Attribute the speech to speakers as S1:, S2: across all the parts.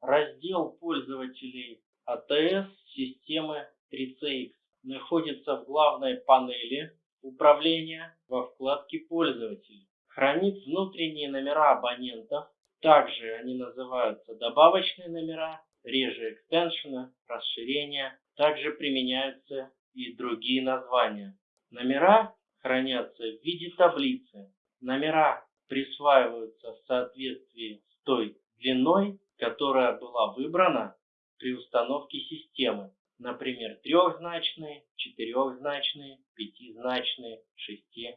S1: Раздел пользователей АТС системы 3CX находится в главной панели управления во вкладке «Пользователи». Хранит внутренние номера абонентов, также они называются добавочные номера, реже экстеншены, расширения. Также применяются и другие названия. Номера хранятся в виде таблицы. Номера присваиваются в соответствии с той длиной, которая была выбрана при установке системы. Например, трехзначные, четырехзначные, пятизначные, шести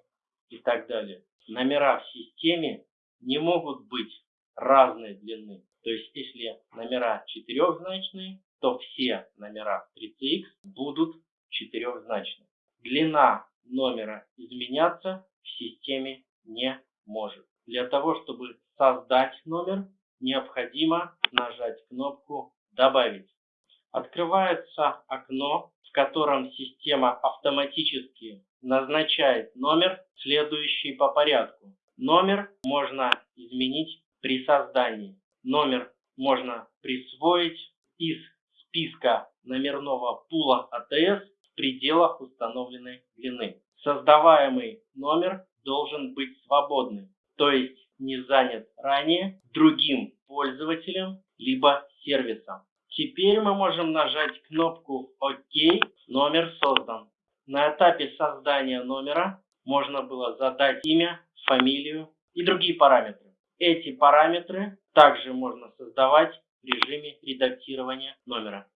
S1: и так далее. Номера в системе не могут быть разной длины. То есть, если номера четырехзначные, то все номера 3CX будут четырехзначны. Длина номера изменяться в системе не может. Для того, чтобы создать номер, необходимо нажать кнопку «Добавить». Открывается окно, в котором система автоматически назначает номер, следующий по порядку. Номер можно изменить при создании. Номер можно присвоить из списка номерного пула АТС в пределах установленной длины. Создаваемый номер должен быть свободным, то есть не занят ранее другим пользователем либо сервисом. Теперь мы можем нажать кнопку ОК, номер создан. На этапе создания номера можно было задать имя, фамилию и другие параметры. Эти параметры также можно создавать в режиме редактирования номера.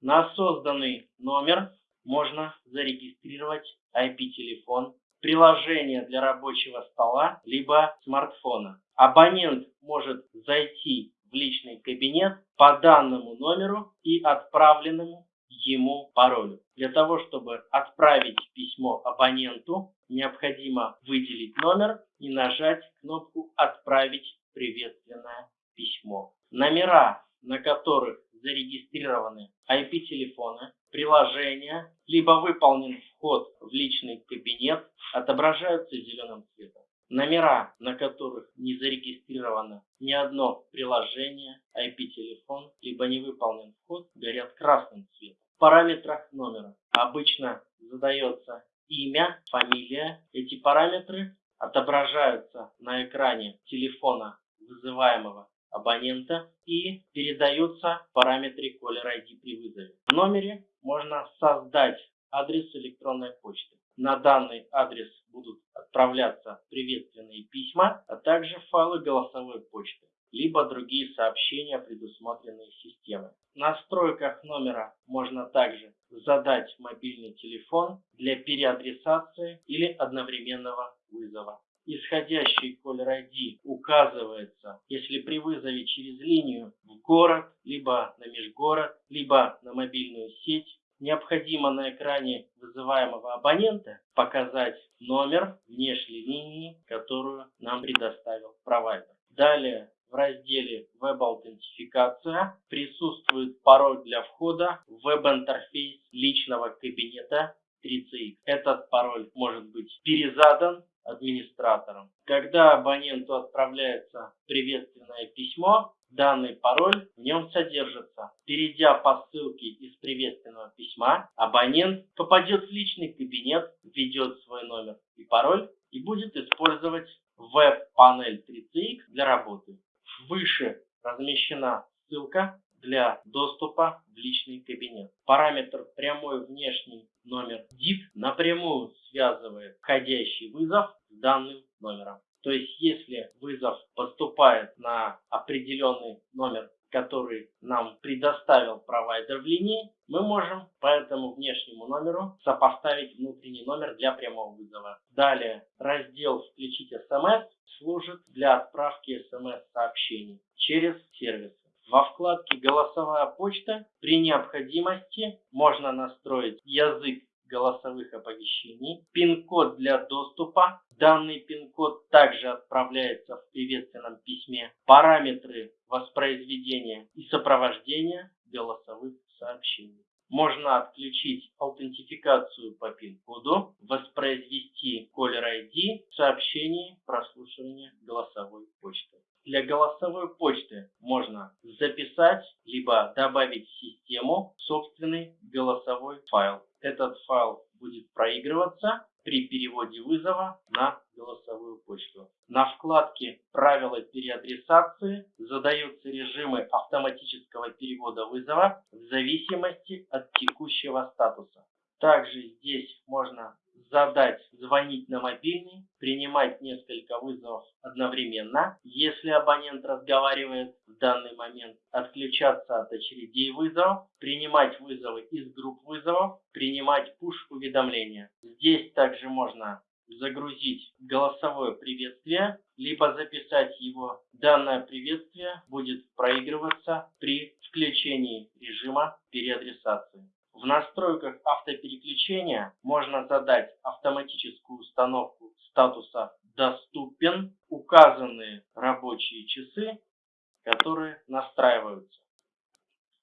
S1: На созданный номер можно зарегистрировать IP-телефон, приложение для рабочего стола, либо смартфона. Абонент может зайти в личный кабинет по данному номеру и отправленному ему паролю. Для того, чтобы отправить письмо абоненту, необходимо выделить номер и нажать кнопку «Отправить приветственное письмо». Номера, на которых зарегистрированы IP-телефоны, приложения, либо выполнен вход в личный кабинет, отображаются зеленым цветом. Номера, на которых не зарегистрировано ни одно приложение, IP-телефон, либо не выполнен вход, горят красным цветом. В параметрах номера обычно задается имя, фамилия. Эти параметры отображаются на экране телефона вызываемого абонента и передаются в параметре Caller ID при вызове. В номере можно создать адрес электронной почты. На данный адрес будут отправляться приветственные письма, а также файлы голосовой почты, либо другие сообщения, предусмотренные системой. В настройках номера можно также задать мобильный телефон для переадресации или одновременного вызова. Исходящий caller ID указывается, если при вызове через линию в город, либо на межгород, либо на мобильную сеть, необходимо на экране вызываемого абонента показать номер внешней линии, которую нам предоставил провайдер. Далее в разделе «Веб-аутентификация» присутствует пароль для входа в веб-интерфейс личного кабинета 3CX. Этот пароль может быть перезадан администратором. Когда абоненту отправляется приветственное письмо, данный пароль в нем содержится. Перейдя по ссылке из приветственного письма, абонент попадет в личный кабинет, введет свой номер и пароль и будет использовать веб-панель 3CX для работы. Выше размещена ссылка для доступа в личный кабинет. Параметр прямой внешний номер DIP напрямую связывает входящий вызов с данным номером. То есть, если вызов поступает на определенный номер, который нам предоставил провайдер в линии, мы можем по этому внешнему номеру сопоставить внутренний номер для прямого вызова. Далее раздел «Включить смс» служит для отправки смс-сообщений через сервисы. Во вкладке «Голосовая почта» при необходимости можно настроить язык голосовых оповещений, пин-код для доступа. Данный пин-код также отправляется в приветственном письме. Параметры воспроизведения и сопровождения голосовых сообщений. Можно отключить аутентификацию по пин-коду, воспроизвести Caller ID в сообщении прослушивания голосовой почты. Для голосовой почты можно записать, либо добавить в систему собственный голосовой файл. Этот файл будет проигрываться при переводе вызова на голосовую почту. На вкладке «Правила переадресации» задаются режимы автоматического перевода вызова в зависимости от текущего статуса. Также здесь можно задать звонить на мобильный, принимать несколько вызовов одновременно, если абонент разговаривает в данный момент, отключаться от очередей вызовов, принимать вызовы из групп вызовов, принимать пуш-уведомления. Здесь также можно загрузить голосовое приветствие, либо записать его. Данное приветствие будет проигрываться при включении режима переадресации. В настройках автопереключения можно задать автоматическую установку статуса «Доступен», указанные рабочие часы, которые настраиваются.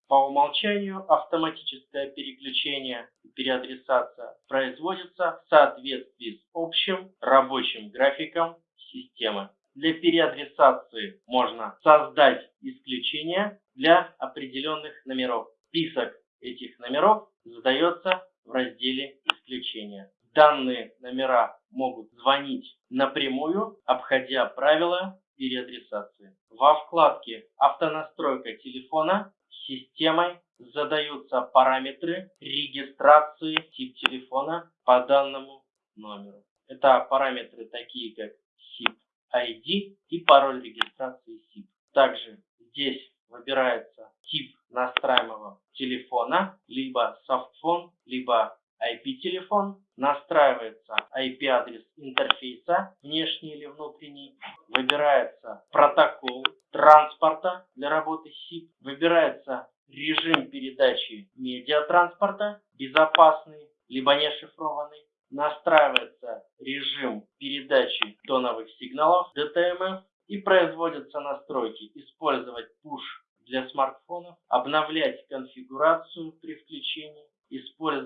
S1: По умолчанию автоматическое переключение и переадресация производится в соответствии с общим рабочим графиком системы. Для переадресации можно создать исключение для определенных номеров. Список этих номеров задается в разделе исключения. Данные номера могут звонить напрямую, обходя правила переадресации. Во вкладке «Автонастройка телефона» системой задаются параметры регистрации тип телефона по данному номеру. Это параметры такие как SIP ID и пароль регистрации SIP. Также здесь выбирается тип настраиваемого телефона, либо софтфон, либо IP-телефон. Настраивается IP-адрес интерфейса, внешний или внутренний. Выбирается протокол транспорта для работы SIP. Выбирается режим передачи медиатранспорта, безопасный, либо не шифрованный. Настраивается режим передачи тоновых сигналов DTMF и производятся настройки использовать push для смартфонов, обновлять конфигурацию при включении,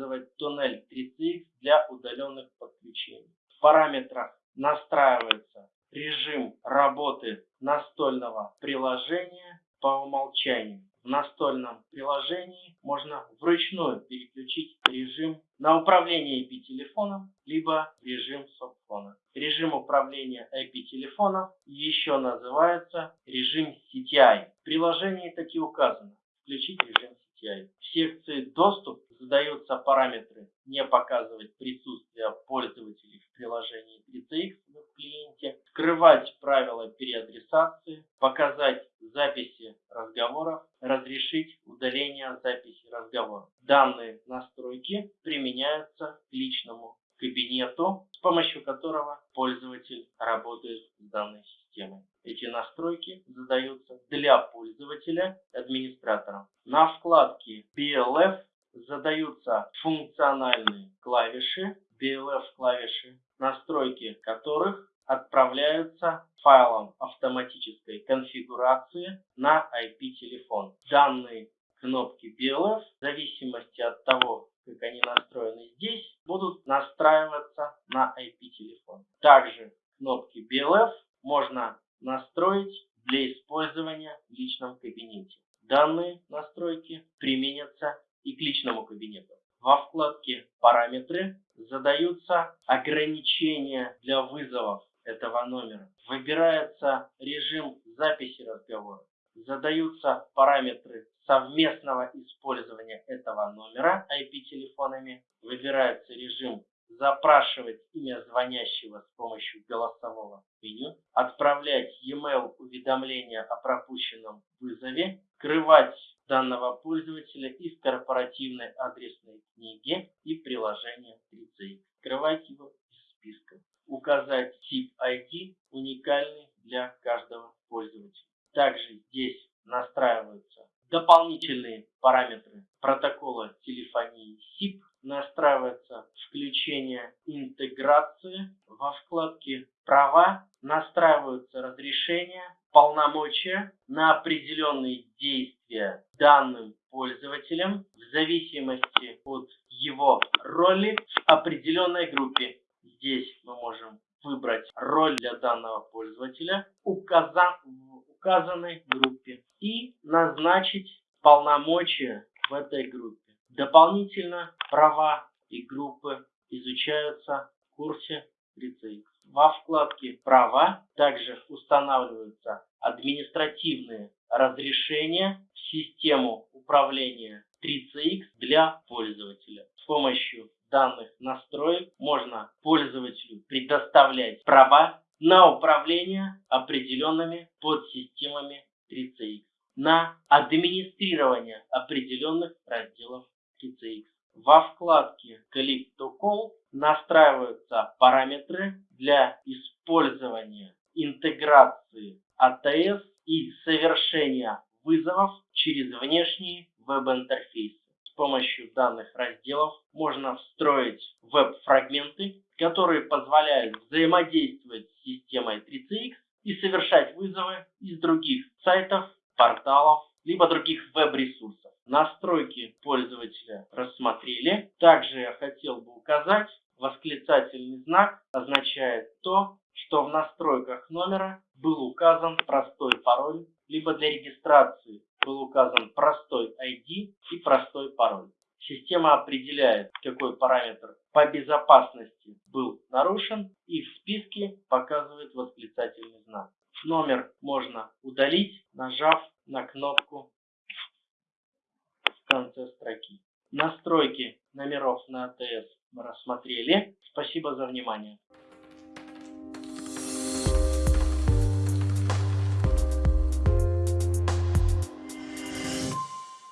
S1: использовать туннель 3CX для удаленных подключений. В параметрах настраивается режим работы настольного приложения по умолчанию. В настольном приложении можно вручную переключить режим на управление IP-телефоном, либо режим софтфона. Режим управления IP-телефоном еще называется режим CTI. В приложении таки указано включить режим CTI. В секции «Доступ» задаются параметры «Не показывать присутствие пользователей в приложении 3CX в клиенте», скрывать правила переадресации, показать записи разговоров, разрешить удаление записи разговоров. Данные настройки применяются к личному кабинету, с помощью которого пользователь работает с данной системой. Эти настройки задаются для пользователя администратором. На вкладке BLF задаются функциональные клавиши, BLF клавиши, настройки которых отправляются файлом автоматической конфигурации на IP-телефон. Данные кнопки BLF, в зависимости от того, как они настроены здесь, будут настраиваться на IP-телефон. Также кнопки BLF можно настроить для использования в личном кабинете. Данные настройки применятся и к личному кабинету. Во вкладке «Параметры» задаются ограничения для вызовов этого номера. Выбирается режим записи разговора. Задаются параметры совместного использования этого номера IP-телефонами. Выбирается режим запрашивать имя звонящего с помощью голосового меню, отправлять e-mail уведомления о пропущенном вызове, скрывать данного пользователя из корпоративной адресной книги и приложения 3C. Скрывать его из списка указать тип ID уникальный для каждого пользователя. Также здесь настраиваются дополнительные параметры протокола телефонии SIP, настраивается включение интеграции во вкладке «Права», настраиваются разрешения, полномочия на определенные действия данным пользователем в зависимости от его роли в определенной группе Здесь мы можем выбрать роль для данного пользователя, указав, указанной группе и назначить полномочия в этой группе. Дополнительно права и группы изучаются в курсе 3CX. Во вкладке «Права» также устанавливаются административные разрешения в систему управления 3CX для пользователя. С помощью данных настроек можно пользователю предоставлять права на управление определенными подсистемами 3CX, на администрирование определенных разделов 3CX. Во вкладке Click to Call настраиваются параметры для использования интеграции ATS и совершения вызовов через внешние веб-интерфейсы. С помощью данных разделов можно встроить веб-фрагменты, которые позволяют взаимодействовать с системой 3CX и совершать вызовы из других сайтов, порталов, либо других веб-ресурсов. Настройки пользователя рассмотрели. Также я хотел бы указать, восклицательный знак означает то, что в настройках номера был указан простой пароль, либо для регистрации был указан простой ID и простой пароль. Система определяет, какой параметр по безопасности был нарушен и в списке показывает восклицательный знак. Номер можно удалить, нажав на кнопку конце строки. Настройки номеров на АТС мы рассмотрели. Спасибо за внимание.